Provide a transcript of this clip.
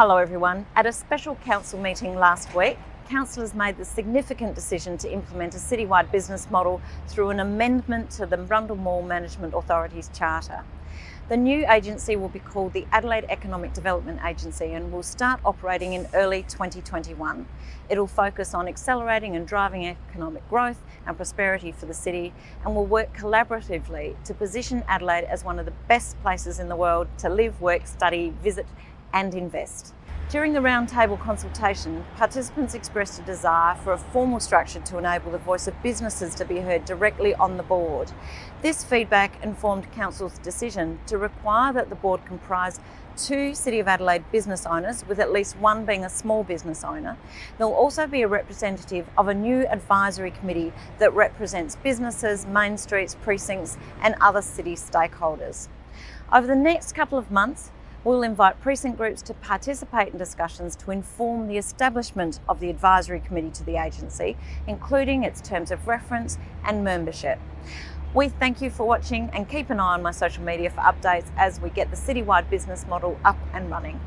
Hello everyone. At a special council meeting last week, councillors made the significant decision to implement a citywide business model through an amendment to the Rundle Mall Management Authority's charter. The new agency will be called the Adelaide Economic Development Agency and will start operating in early 2021. It'll focus on accelerating and driving economic growth and prosperity for the city and will work collaboratively to position Adelaide as one of the best places in the world to live, work, study, visit and invest. During the roundtable consultation, participants expressed a desire for a formal structure to enable the voice of businesses to be heard directly on the board. This feedback informed Council's decision to require that the board comprise two City of Adelaide business owners, with at least one being a small business owner. There will also be a representative of a new advisory committee that represents businesses, main streets, precincts and other city stakeholders. Over the next couple of months, We'll invite precinct groups to participate in discussions to inform the establishment of the advisory committee to the agency, including its terms of reference and membership. We thank you for watching and keep an eye on my social media for updates as we get the citywide business model up and running.